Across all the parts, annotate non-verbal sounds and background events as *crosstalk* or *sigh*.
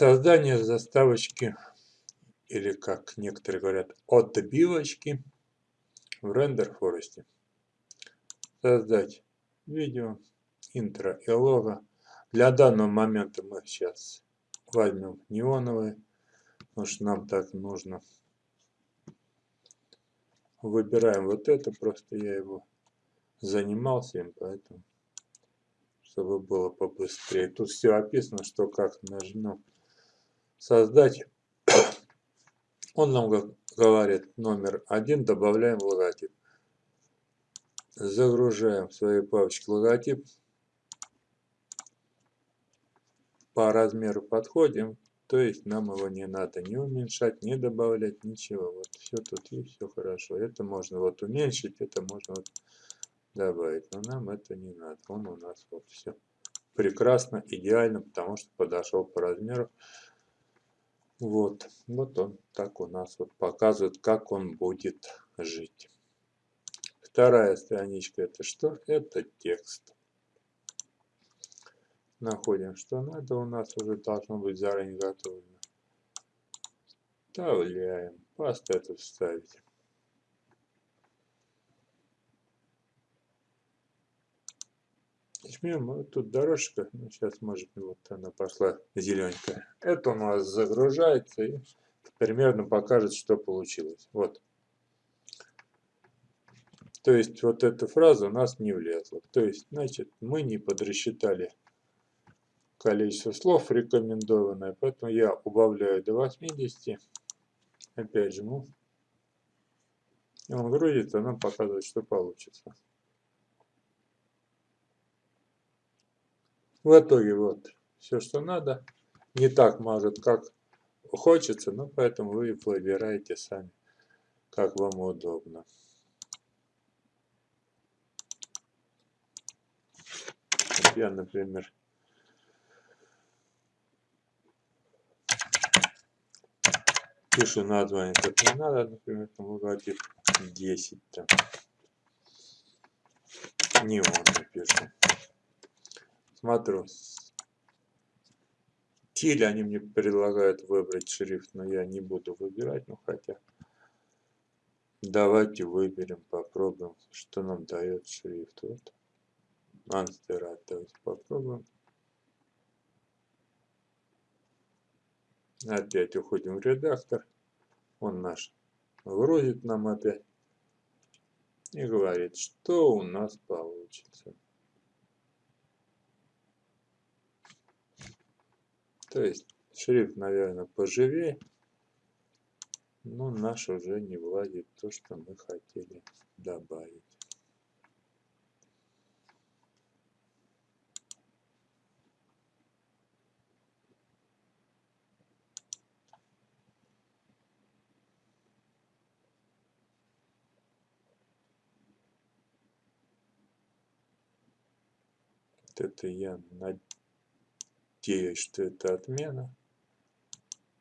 Создание заставочки, или как некоторые говорят, отбивочки в рендер форесте. Создать видео, интро и лого. Для данного момента мы сейчас возьмем неоновый, потому что нам так нужно. Выбираем вот это, просто я его занимался им, поэтому, чтобы было побыстрее. Тут все описано, что как нажмем создать. Он нам говорит номер один, добавляем логотип. Загружаем в своей папочке логотип. По размеру подходим, то есть нам его не надо не уменьшать, не добавлять, ничего. Вот все тут и все хорошо. Это можно вот уменьшить, это можно вот добавить. Но нам это не надо. Он у нас вот все прекрасно, идеально, потому что подошел по размеру. Вот, вот он так у нас вот показывает, как он будет жить. Вторая страничка это что? Это текст находим, что надо, у нас уже должно быть заранее готово. Вставляем, пасту эту вставить. Жмем, тут дорожка, ну, сейчас может вот она пошла зелененькая. Это у нас загружается и примерно покажет, что получилось. Вот. То есть вот эта фраза у нас не влезла. То есть, значит, мы не подрасчитали количество слов рекомендованное, поэтому я убавляю до 80. Опять жму. И он грузится, нам показывает, что получится. В итоге вот все, что надо. Не так может, как хочется, но поэтому вы выбираете сами, как вам удобно. Я, например, пишу название, как не надо, например, там логотип 10 там. Не он напишу. Смотрю. Стиль они мне предлагают выбрать шрифт, но я не буду выбирать, ну хотя. Давайте выберем, попробуем, что нам дает шрифт. Вот. Анстерат, давайте попробуем. Опять уходим в редактор. Он наш грузит нам опять. И говорит, что у нас получится. То есть шрифт, наверное, поживее. Но наш уже не владит то, что мы хотели добавить. это я надеюсь, что это отмена.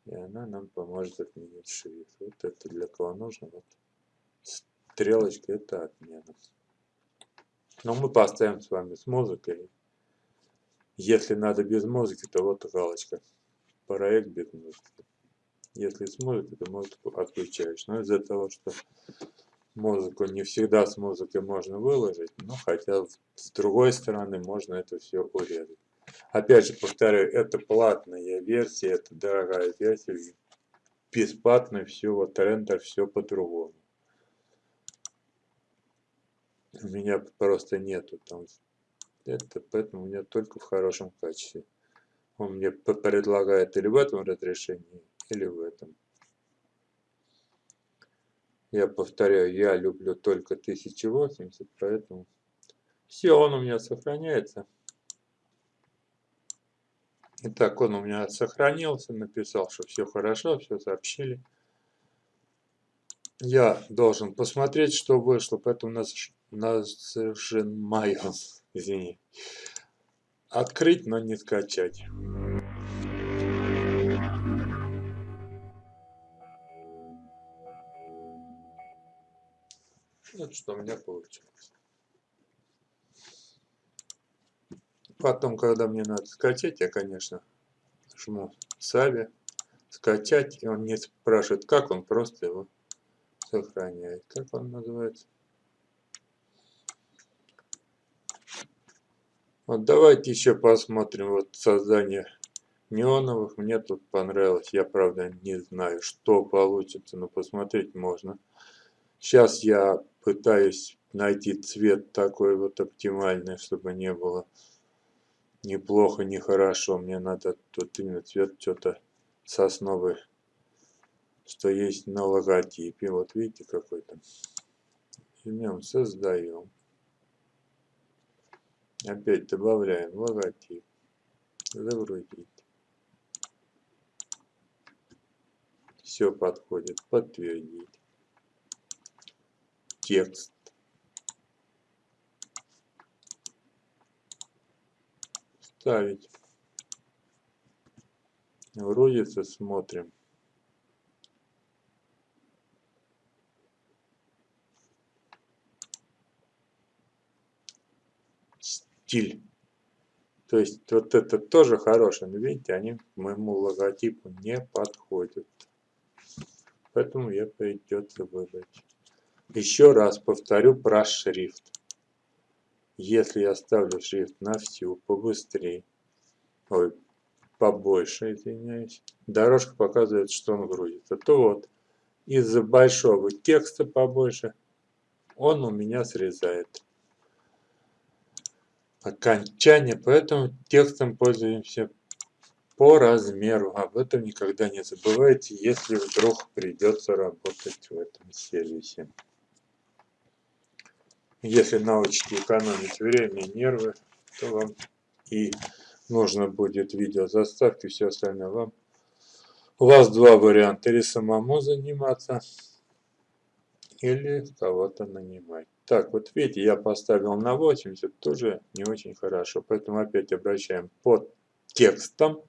И она нам поможет отменить шрифт. Вот это для кого нужно. Вот стрелочка это отмена. Но мы поставим с вами с музыкой. Если надо без музыки, то вот галочка. Проект без музыки. Если с музыкой, то музыку отключаешь. Но из-за того, что музыку не всегда с музыкой можно выложить, но хотя с другой стороны можно это все урезать. Опять же повторяю, это платная версия, это дорогая версия, бесплатно все, вот рендер все по-другому. У меня просто нету там, это поэтому у меня только в хорошем качестве. Он мне предлагает или в этом разрешении, или в этом. Я повторяю, я люблю только 1080, поэтому все, он у меня сохраняется. Итак, он у меня сохранился, написал, что все хорошо, все сообщили. Я должен посмотреть, что вышло, поэтому нас, нажимаю, *laughs* извини, открыть, но не скачать. Вот что у меня получилось. Потом, когда мне надо скачать, я, конечно, жму Сави, скачать, и он не спрашивает, как он просто его сохраняет. Как он называется? Вот давайте еще посмотрим вот создание неоновых. Мне тут понравилось. Я, правда, не знаю, что получится, но посмотреть можно. Сейчас я пытаюсь найти цвет такой вот оптимальный, чтобы не было неплохо, не хорошо. Мне надо тут именно цвет что-то сосновый, что есть на логотипе. Вот видите какой-то. Жмем создаем. Опять добавляем логотип. Загрузить. Все подходит. Подтвердить. Текст. Ставить. Грузится, смотрим. Стиль. То есть вот это тоже хороший, но видите, они к моему логотипу не подходят. Поэтому я придется выбрать. Еще раз повторю про шрифт. Если я ставлю шрифт на всю, побыстрее, ой, побольше, извиняюсь, дорожка показывает, что он грузится, то вот. Из-за большого текста побольше он у меня срезает. Окончание, поэтому текстом пользуемся по размеру. Об этом никогда не забывайте, если вдруг придется работать в этом сервисе. Если научите экономить время и нервы, то вам и нужно будет видео заставки, все остальное вам. У вас два варианта, или самому заниматься, или кого-то нанимать. Так, вот видите, я поставил на 80, тоже не очень хорошо, поэтому опять обращаем под текстом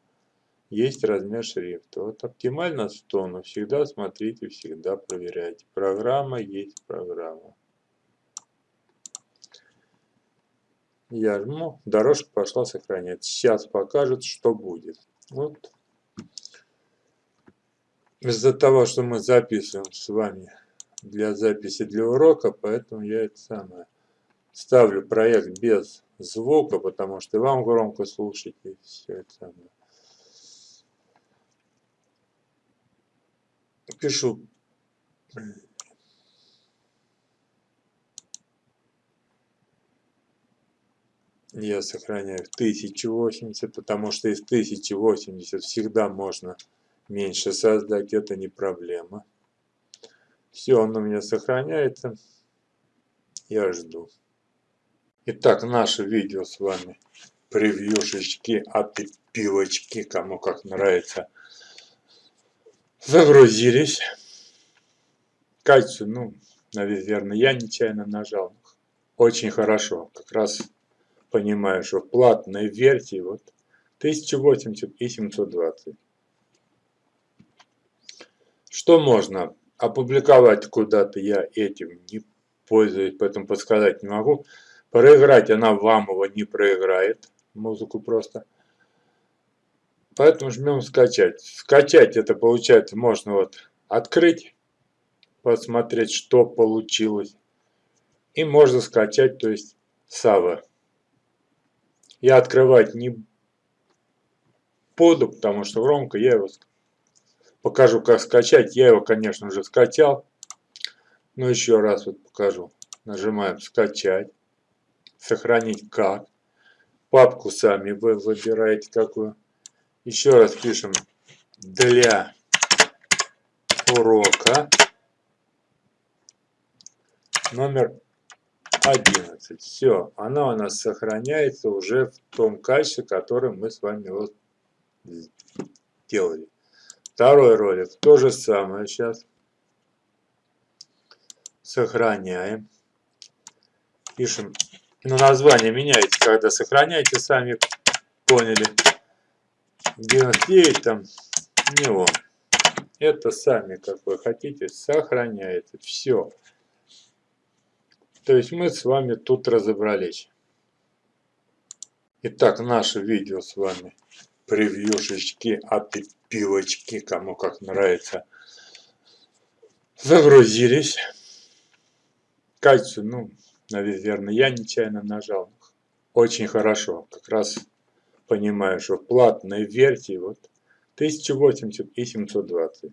есть размер шрифта. Вот оптимально 100, но всегда смотрите, всегда проверяйте. Программа есть программа. Я жму, дорожка пошла сохранять. Сейчас покажет, что будет. Вот. Из-за того, что мы записываем с вами для записи для урока, поэтому я это самое ставлю проект без звука, потому что вам громко слушать и все это самое. пишу я сохраняю в 1080, потому что из 1080 всегда можно меньше создать, это не проблема. Все, он у меня сохраняется. Я жду. Итак, наше видео с вами превьюшечки от пилочки, кому как нравится – Загрузились. Кальцию, ну, наверное, я нечаянно нажал. Очень хорошо. Как раз понимаю, что в платной версии вот 1080 и 720. Что можно опубликовать куда-то, я этим не пользуюсь, поэтому подсказать не могу. Проиграть она вам его не проиграет, музыку просто. Поэтому жмем скачать. Скачать это получается можно вот открыть, посмотреть, что получилось. И можно скачать, то есть Сава. Я открывать не буду, потому что громко я его покажу, как скачать. Я его, конечно, уже скачал. Но еще раз вот покажу. Нажимаем скачать. Сохранить как. Папку сами вы выбираете какую. Еще раз пишем для урока номер 11. Все, она у нас сохраняется уже в том качестве, который мы с вами вот делали. Второй ролик, то же самое сейчас. Сохраняем. Пишем, но ну, название меняется, когда сохраняете, сами поняли. 99 там не он. Это сами, как вы хотите, сохраняете. Все. То есть мы с вами тут разобрались. Итак, наше видео с вами превьюшечки, опипилочки, кому как нравится. Загрузились. Кальцию, ну, наверное, я нечаянно нажал. Очень хорошо. Как раз понимаю, что платной версии вот 1080 и 720.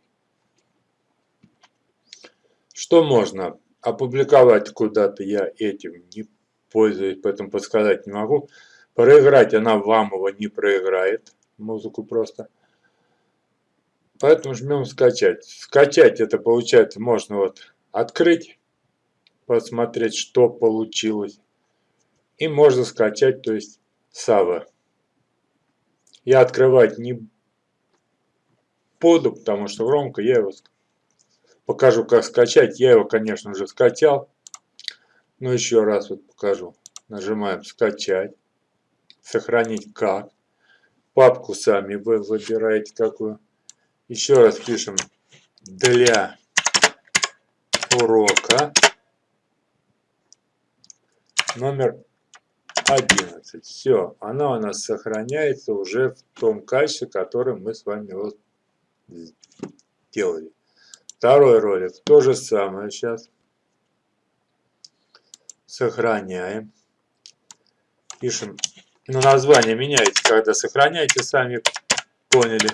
Что можно опубликовать куда-то, я этим не пользуюсь, поэтому подсказать не могу. Проиграть она вам его не проиграет, музыку просто. Поэтому жмем скачать. Скачать это получается можно вот открыть, посмотреть, что получилось. И можно скачать, то есть Сава. Я открывать не буду, потому что громко я его покажу, как скачать. Я его, конечно же, скачал. Но еще раз вот покажу. Нажимаем скачать. Сохранить как. Папку сами вы выбираете какую. Еще раз пишем для урока номер 11. Все, она у нас сохраняется уже в том качестве, которое мы с вами вот делали. Второй ролик. То же самое сейчас. Сохраняем. Пишем. Ну, название меняете, когда сохраняете, сами поняли.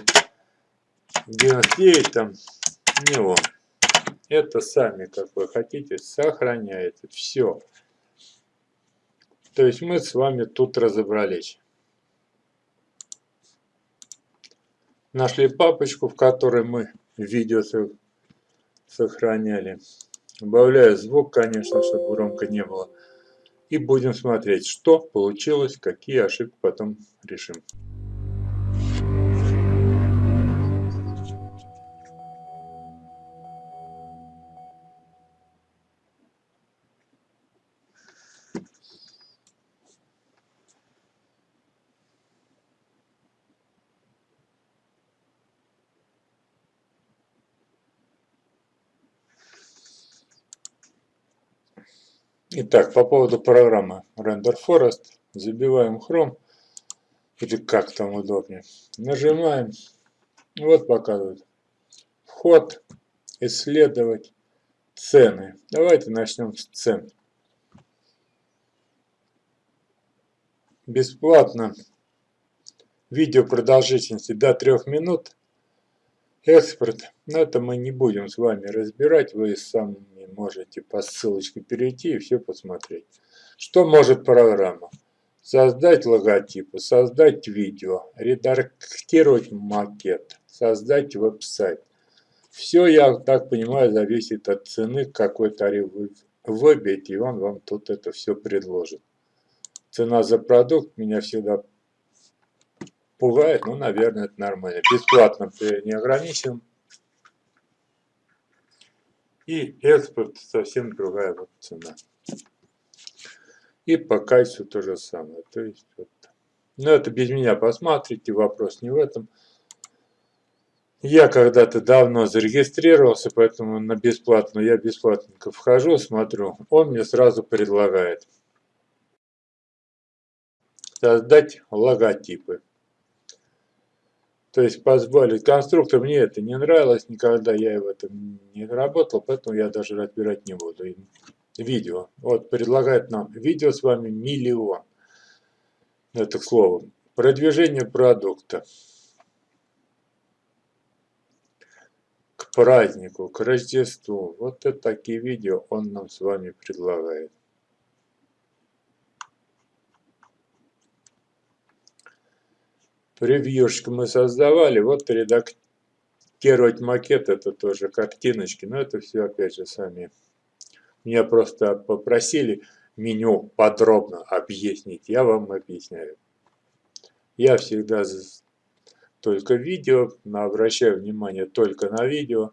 99 там не он. Это сами, как вы хотите, сохраняете. Все. То есть мы с вами тут разобрались. Нашли папочку, в которой мы видео сохраняли. Убавляю звук, конечно, чтобы громко не было. И будем смотреть, что получилось, какие ошибки потом решим. Итак, по поводу программы Render Forest. Забиваем Chrome, или как там удобнее. Нажимаем. Вот показывает. Вход, исследовать, цены. Давайте начнем с цен. Бесплатно. Видео продолжительности до 3 минут. Экспорт. Но это мы не будем с вами разбирать. Вы сами можете по ссылочке перейти и все посмотреть. Что может программа? Создать логотипы, создать видео, редактировать макет, создать веб-сайт. Все, я так понимаю, зависит от цены, какой тариф вы выбьете, и он вам тут это все предложит. Цена за продукт меня всегда пугает, ну, наверное, это нормально. Бесплатно не ограничен. И экспорт совсем другая вот цена. И по кайсу то же самое. То есть вот. Но это без меня посмотрите, вопрос не в этом. Я когда-то давно зарегистрировался, поэтому на бесплатную я бесплатненько вхожу, смотрю. Он мне сразу предлагает создать логотипы. То есть позволить конструктор, мне это не нравилось, никогда я в этом не работал, поэтому я даже разбирать не буду. Видео. Вот предлагает нам видео с вами миллион. Это к слову. Продвижение продукта. К празднику, к Рождеству. Вот это такие видео он нам с вами предлагает. Превьюшку мы создавали, вот редактировать макет, это тоже картиночки, но это все опять же сами. Меня просто попросили меню подробно объяснить, я вам объясняю. Я всегда только видео, обращаю внимание только на видео,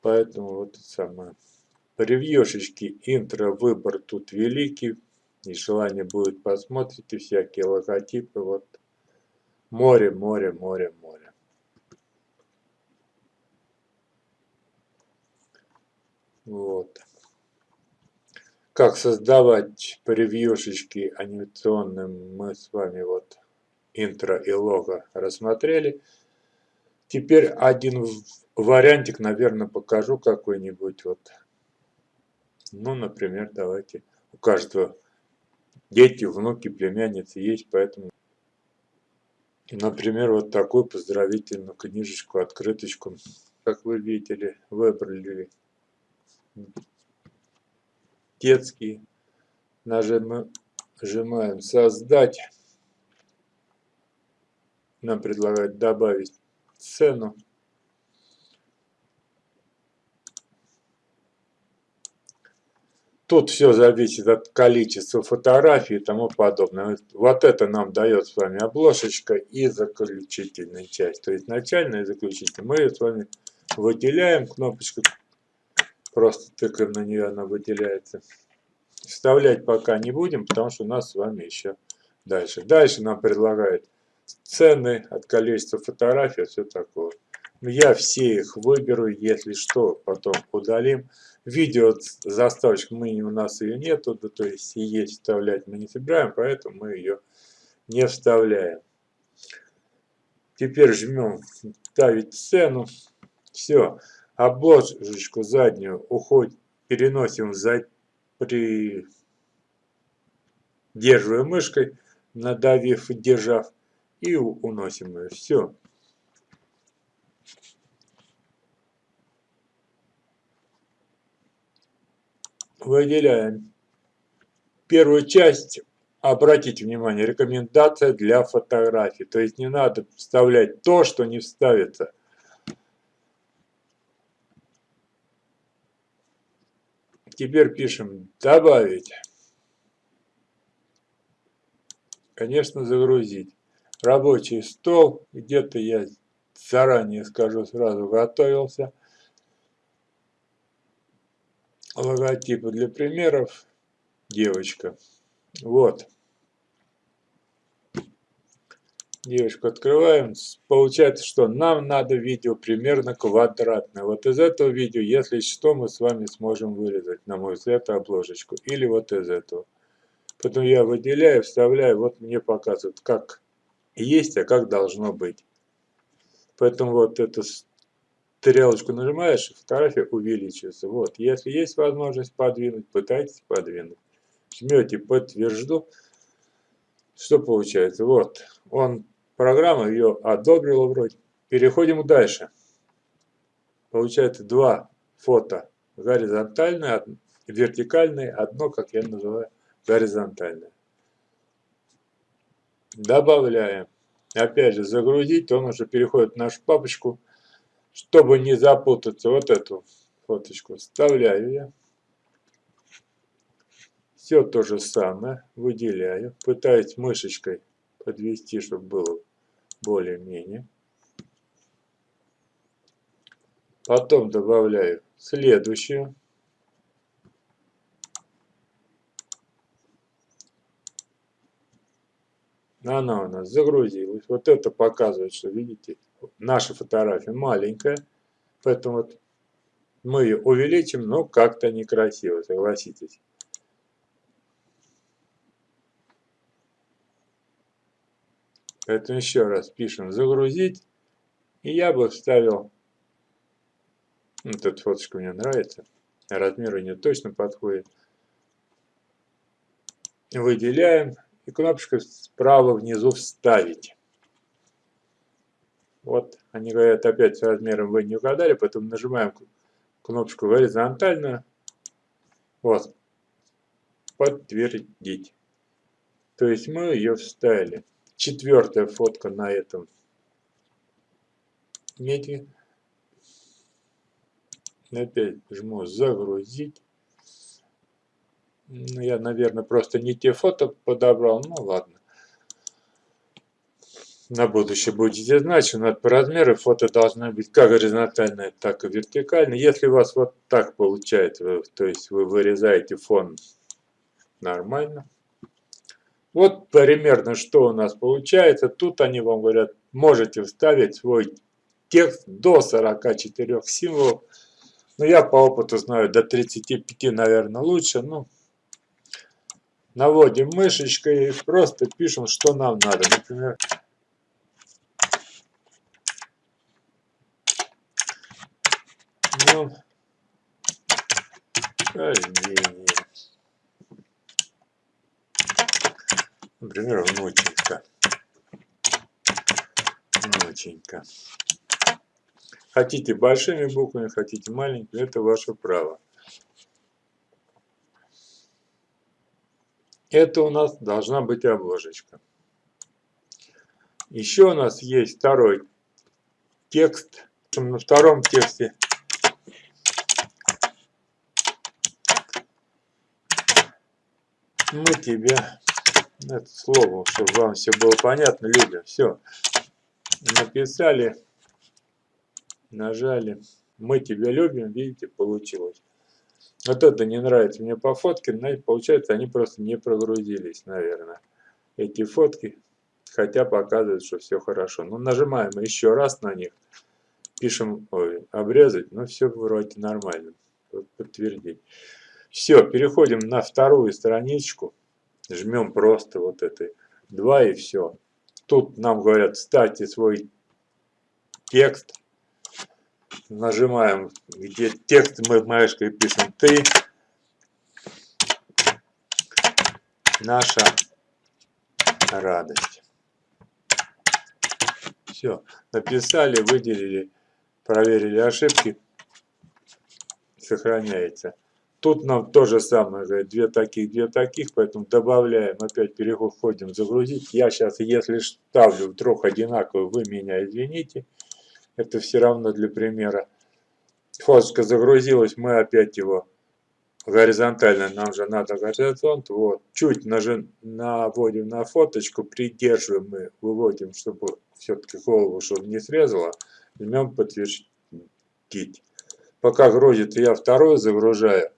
поэтому вот самое. Превьюшечки, интро, выбор тут великий, и желание будет посмотрите всякие логотипы, вот Море, море, море, море. Вот. Как создавать превьюшечки анимационные мы с вами вот интро и лого рассмотрели. Теперь один вариантик, наверное, покажу какой-нибудь. Вот. Ну, например, давайте. У каждого дети, внуки, племянницы есть, поэтому, например, вот такую поздравительную книжечку, открыточку, как вы видели, выбрали детский. Нажимаем «Создать». Нам предлагают добавить цену. Тут все зависит от количества фотографий и тому подобное. Вот это нам дает с вами обложечка и заключительная часть. То есть начальная и заключительная. Мы ее с вами выделяем. Кнопочку просто тыкаем на нее, она выделяется. Вставлять пока не будем, потому что у нас с вами еще дальше. Дальше нам предлагают цены от количества фотографий, все такое. Я все их выберу, если что, потом удалим. Видео заставочку мы у нас ее нету, да, то есть и есть вставлять мы не собираем, поэтому мы ее не вставляем. Теперь жмем ставить цену. Все. Обложечку заднюю уходит, переносим за придерживая мышкой, надавив и держав, и уносим ее. Все. Выделяем первую часть. Обратите внимание, рекомендация для фотографий. То есть не надо вставлять то, что не вставится. Теперь пишем «Добавить». Конечно, загрузить. Рабочий стол. Где-то я заранее скажу, сразу готовился логотипы для примеров. Девочка. Вот. Девочку открываем. Получается, что нам надо видео примерно квадратное. Вот из этого видео, если что, мы с вами сможем вырезать, на мой взгляд, обложечку. Или вот из этого. Потом я выделяю, вставляю. Вот мне показывают, как есть, а как должно быть. Поэтому вот это стрелочку нажимаешь, фотография увеличивается. Вот, если есть возможность подвинуть, пытайтесь подвинуть. Жмете подтвержду. Что получается? Вот, он, программа ее одобрила вроде. Переходим дальше. Получается два фото. Горизонтальное, вертикальное, одно, как я называю, горизонтальное. Добавляем. Опять же, загрузить, он уже переходит в нашу папочку чтобы не запутаться, вот эту фоточку вставляю я. Все то же самое выделяю. Пытаюсь мышечкой подвести, чтобы было более-менее. Потом добавляю следующую. Она у нас загрузилась. Вот это показывает, что, видите, наша фотография маленькая, поэтому вот мы ее увеличим, но как-то некрасиво, согласитесь. Поэтому еще раз пишем загрузить. И я бы вставил, вот эта фоточка мне нравится, размер не точно подходит. Выделяем и кнопочка справа внизу вставить. Вот, они говорят, опять с размером вы не угадали, поэтому нажимаем кнопочку горизонтально. Вот. Подтвердить. То есть мы ее вставили. Четвертая фотка на этом меди. Опять жму загрузить. Ну, я, наверное, просто не те фото подобрал. Ну, ладно на будущее будете знать, что по размеру фото должны быть как горизонтальные, так и вертикальные. Если у вас вот так получается, то есть вы вырезаете фон нормально. Вот примерно что у нас получается. Тут они вам говорят, можете вставить свой текст до 44 символов. Но я по опыту знаю, до 35, наверное, лучше. Ну, наводим мышечкой и просто пишем, что нам надо. Например, Ну, рождение. Например, внученька. Внученька. Хотите большими буквами, хотите маленькими, это ваше право. Это у нас должна быть обложечка. Еще у нас есть второй текст. На втором тексте мы тебя, это слово, чтобы вам все было понятно, любим, все. Написали, нажали, мы тебя любим, видите, получилось. Вот это не нравится мне по фотке, но получается они просто не прогрузились, наверное, эти фотки, хотя показывают, что все хорошо. Ну, нажимаем еще раз на них, пишем, ой, обрезать, ну, все вроде нормально, подтвердить. Все, переходим на вторую страничку, жмем просто вот этой 2 и все. Тут нам говорят, ставьте свой текст, нажимаем, где текст мы мышкой пишем ты, наша радость. Все, написали, выделили, проверили ошибки, сохраняется. Тут нам то же самое, говорит, две таких, две таких, поэтому добавляем, опять переходим загрузить. Я сейчас, если ставлю вдруг одинаково, вы меня извините. Это все равно для примера. Фоточка загрузилась, мы опять его горизонтально, нам же надо горизонт, вот, чуть нажим, наводим на фоточку, придерживаем мы, выводим, чтобы все-таки голову, чтобы не срезало, жмем подтвердить. Пока грузит, я второй загружаю,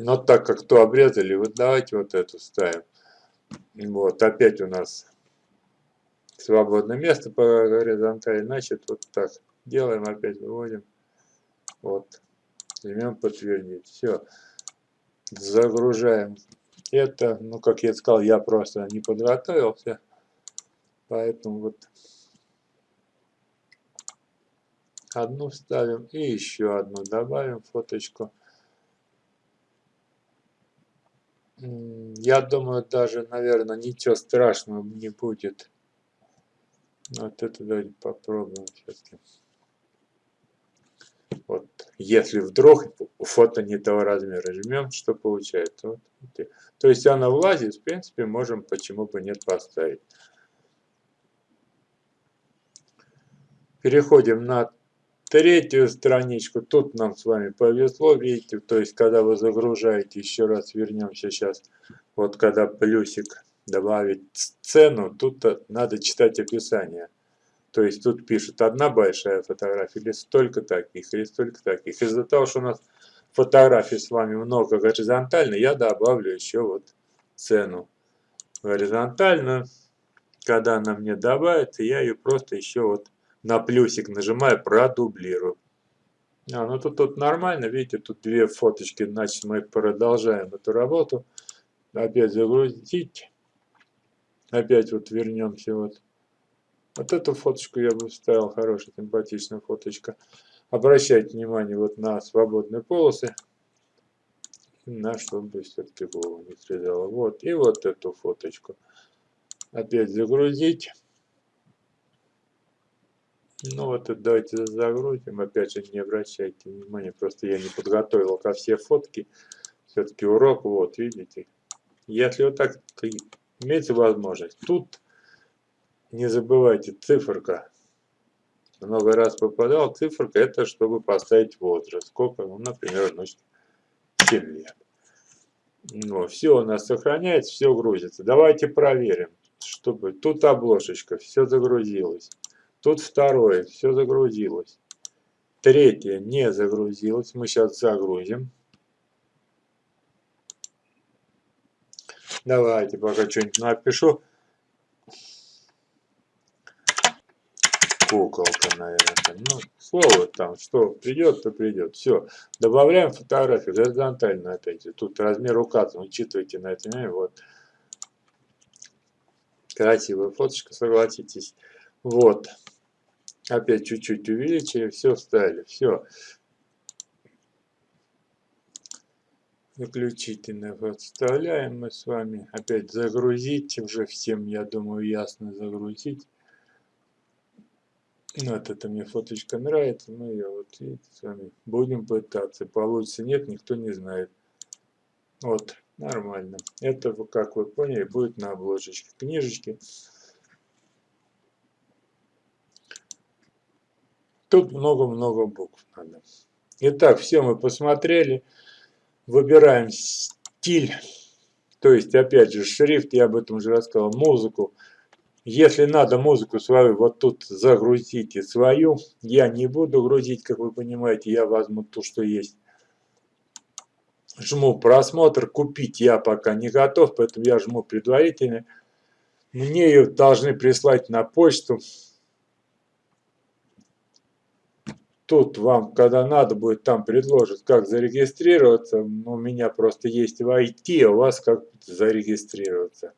но так как то обрезали, вот давайте вот эту ставим. Вот, опять у нас свободное место по горизонтали. Значит, вот так делаем, опять выводим. Вот. Жмем подтвердить. Все. Загружаем это. Ну, как я сказал, я просто не подготовился. Поэтому вот одну ставим и еще одну добавим фоточку. Я думаю, даже, наверное, ничего страшного не будет. Вот это давайте попробуем все-таки. Вот, если вдруг фото не того размера жмем, что получается? Вот, то есть она влазит, в принципе, можем почему бы нет поставить. Переходим на третью страничку. Тут нам с вами повезло, видите, то есть когда вы загружаете, еще раз вернемся сейчас, вот когда плюсик добавить цену, тут надо читать описание. То есть тут пишет одна большая фотография, или столько таких, или столько таких. Из-за того, что у нас фотографий с вами много горизонтально, я добавлю еще вот цену горизонтальную. Когда она мне добавится, я ее просто еще вот на плюсик нажимаю, продублирую. А, ну тут, тут нормально, видите, тут две фоточки, значит мы продолжаем эту работу. Опять загрузить. Опять вот вернемся вот. Вот эту фоточку я бы вставил, хорошая, симпатичная фоточка. Обращайте внимание вот на свободные полосы. На чтобы все-таки голову не срезало. Вот, и вот эту фоточку. Опять загрузить. Ну вот давайте загрузим. Опять же, не обращайте внимания, просто я не подготовил ко все фотки. Все-таки урок, вот, видите. Если вот так имеется возможность, тут не забывайте циферка. Много раз попадал, циферка это чтобы поставить возраст. Сколько, ну, например, значит, 7 лет. Ну, все у нас сохраняется, все грузится. Давайте проверим, чтобы тут обложечка, все загрузилось. Тут второе, все загрузилось. Третье не загрузилось. Мы сейчас загрузим. Давайте пока что-нибудь напишу. Куколка, наверное. Ну, слово там, что придет, то придет. Все. Добавляем фотографию горизонтально опять. Тут размер указан. Учитывайте на это. Вот. Красивая фоточка, согласитесь. Вот. Опять чуть-чуть увеличили, все вставили, все. Заключительный вот вставляем мы с вами. Опять загрузить, уже всем, я думаю, ясно загрузить. Вот это мне фоточка нравится, мы ее вот видите, с вами будем пытаться. Получится, нет, никто не знает. Вот, нормально. Это, как вы поняли, будет на обложечке книжечки. Тут много-много букв надо. Итак, все мы посмотрели. Выбираем стиль. То есть, опять же, шрифт, я об этом уже рассказал, музыку. Если надо музыку свою, вот тут загрузите свою. Я не буду грузить, как вы понимаете, я возьму ту, что есть. Жму просмотр, купить я пока не готов, поэтому я жму предварительно. Мне ее должны прислать на почту. Тут вам, когда надо будет, там предложат, как зарегистрироваться. У меня просто есть в IT, а у вас как зарегистрироваться.